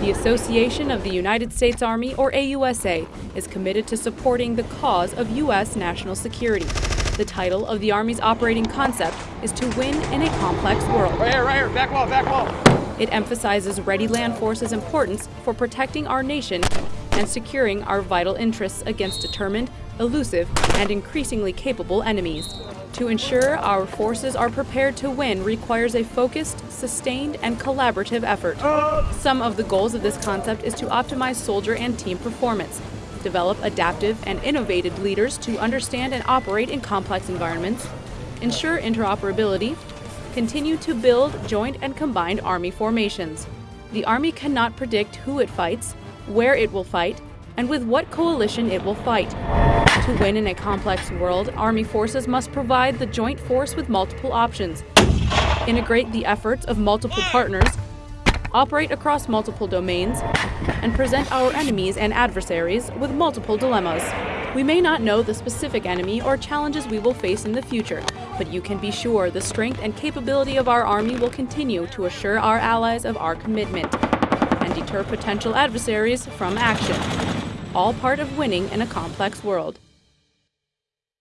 The Association of the United States Army, or AUSA, is committed to supporting the cause of U.S. national security. The title of the Army's operating concept is to win in a complex world. Right here, right here, back wall, back wall. It emphasizes ready land forces' importance for protecting our nation and securing our vital interests against determined, elusive, and increasingly capable enemies. To ensure our forces are prepared to win requires a focused, sustained, and collaborative effort. Some of the goals of this concept is to optimize soldier and team performance, develop adaptive and innovative leaders to understand and operate in complex environments, ensure interoperability, continue to build joint and combined Army formations. The Army cannot predict who it fights, where it will fight, and with what coalition it will fight. To win in a complex world, Army forces must provide the joint force with multiple options, integrate the efforts of multiple partners, operate across multiple domains, and present our enemies and adversaries with multiple dilemmas. We may not know the specific enemy or challenges we will face in the future, but you can be sure the strength and capability of our Army will continue to assure our allies of our commitment and deter potential adversaries from action all part of winning in a complex world.